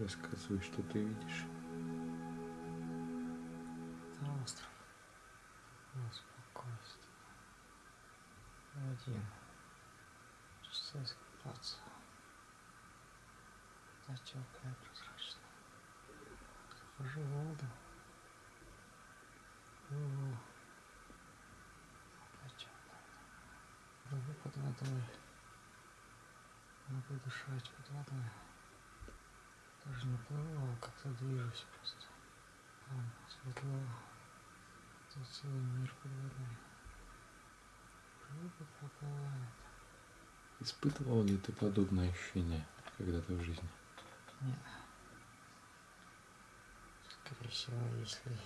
Рассказывай, что ты видишь. Это остров. Спокойствие. Один. Часа искупаться. Вода теплая, прозрачная. Захожу в воду. Теплая. Плыву под водой. Могу дышать под водой. Даже не плыву, а как-то движусь просто. Там светло. Тут целый мир под водой. Рыба проплывает. Испытывал ли ты подобное ощущение когда-то в жизни? Нет. Скорее всего, если...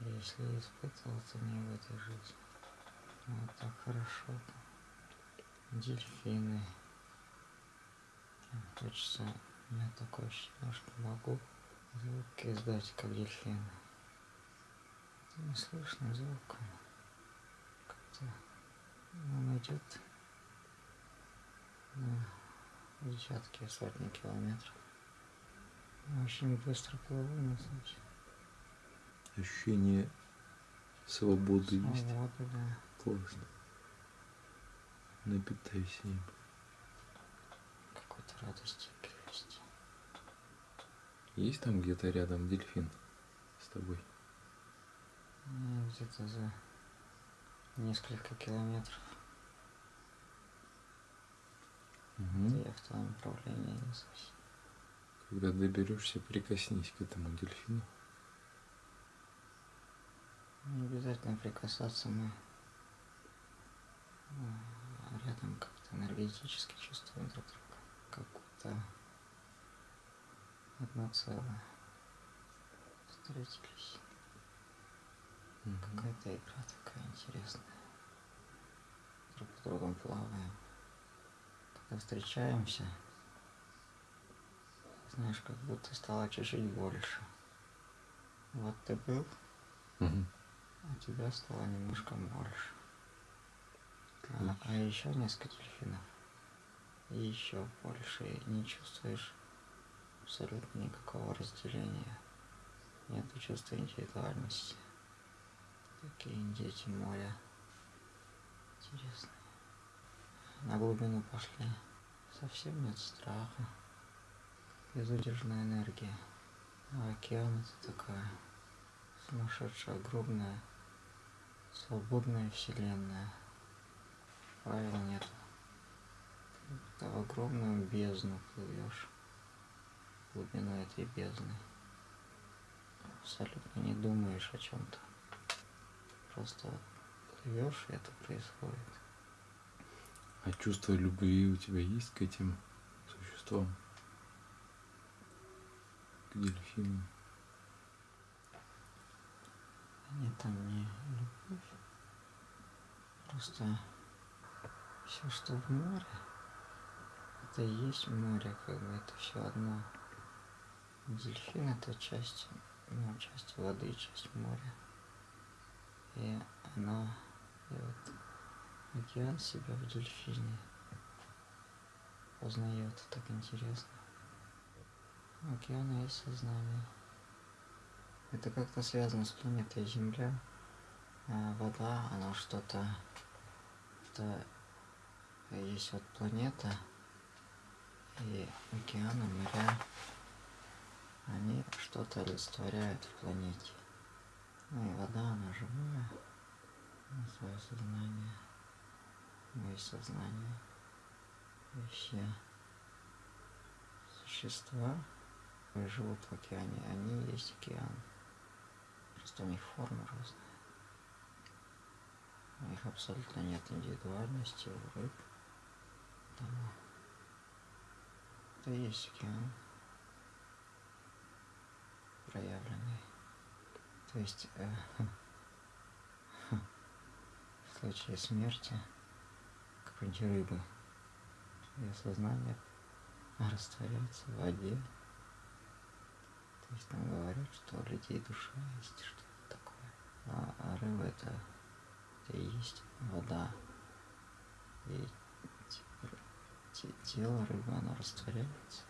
Если испытывал, то не в этой жизни. Вот так хорошо. Дельфины. Прям Хочется... У меня такое ощущение, что могу звуки издать, как дельфины. Не слышно звука. Как-то он идет на десятки, сотни километров. Очень быстро плыву на случай. Ощущение свободы есть. Свобода, да. Классно. Напитайся им. Какой-то радости, легкости. Есть там где-то рядом дельфин с тобой? Ну, Где-то за несколько километров. Мгм. Я в том направлении несусь. Когда доберешься, прикоснись к этому дельфину. Не обязательно прикасаться, мы а, рядом как-то энергетически чувствуем друг друга. Как будто одно целое. Встретились. Какая-то игра такая интересная. Друг с другом плаваем. Когда встречаемся, знаешь, как будто стало чуть-чуть больше. Вот ты был, а тебя стало немножко больше. А, а еще несколько дельфинов. И еще больше. Не чувствуешь абсолютно никакого разделения. Нет чувства индивидуальности. Такие дети моря. Интересные. На глубину пошли. Совсем нет страха. Безудержная энергия. А океан это такая сумасшедшая, огромная, свободная вселенная. Правил нет. Ты в огромную бездну плывешь. Глубину этой бездны. Абсолютно не думаешь о чем-то. Просто плывешь, и это происходит. А чувство любви у тебя есть к этим существам? К дельфинам? Нет, там не любовь. Просто все, что в море, это и есть море, как бы это все одно. Дельфин это часть, ну, часть воды, часть моря. И она, и вот океан себя в дельфине познает, так интересно. У океана есть сознание. Это как-то связано с планетой Земля. А вода, она что-то... Это есть вот планета, и океаны, моря, они что-то олицетворяют в планете. Ну и вода, она живая, она свое сознание, мое сознание. Все существа, живут в океане, они есть океан. Просто у них форма разная. У них абсолютно нет индивидуальности у рыб. Потому это есть океан проявленный. То есть э, в случае смерти какой-нибудь рыбы ее сознание растворяется в воде. То есть нам говорят, что у людей душа есть что-то такое. А, а рыба это, это и есть вода. И те- те- тело рыбы, оно растворяется.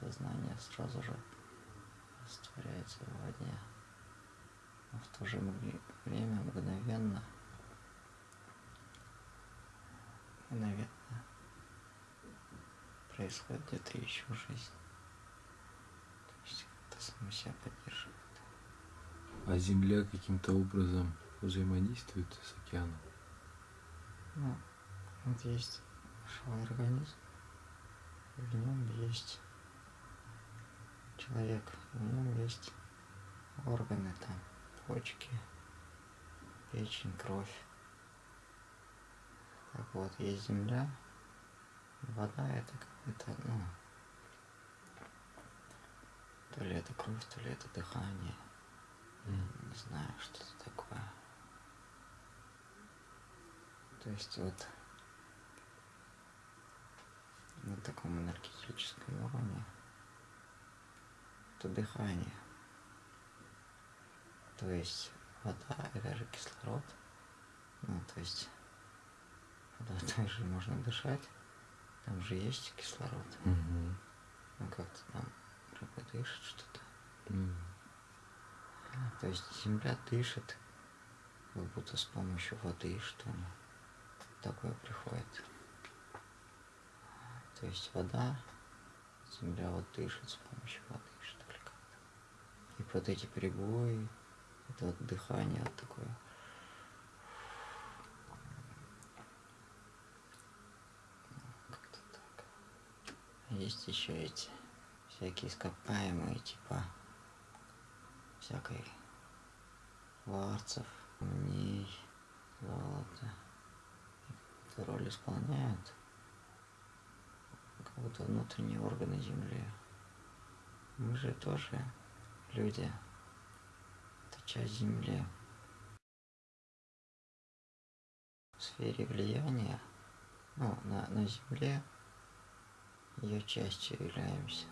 сознание сразу же растворяется в воде. Но в то же время мгновенно, мгновенно происходит где-то еще жизнь. То есть это само себя поддерживает. А Земля каким-то образом взаимодействует с океаном? Ну, вот есть живой организм, в нем есть человек, нем есть органы там, почки, печень, кровь. Так вот, есть земля, вода это какое-то, ну, то ли это кровь, то ли это дыхание. Не знаю, что это такое. То есть вот на таком энергетическом уровне это дыхание. То есть вода это же кислород. Ну, то есть водой также можно дышать. Там же есть кислород. Угу. Ну как-то там рыба дышит что-то. Ну, То есть земля дышит, как будто с помощью воды, что ли. Такое приходит. То есть вода, земля вот дышит с помощью воды, что вот эти прибои, это вот дыхание вот такое. Так. Есть еще эти всякие ископаемые, типа всякой кварцев, камней, золота. Эту роль исполняют как будто внутренние органы Земли. Мы же тоже люди. Это часть Земли. В сфере влияния, ну, на, на Земле, ее частью являемся.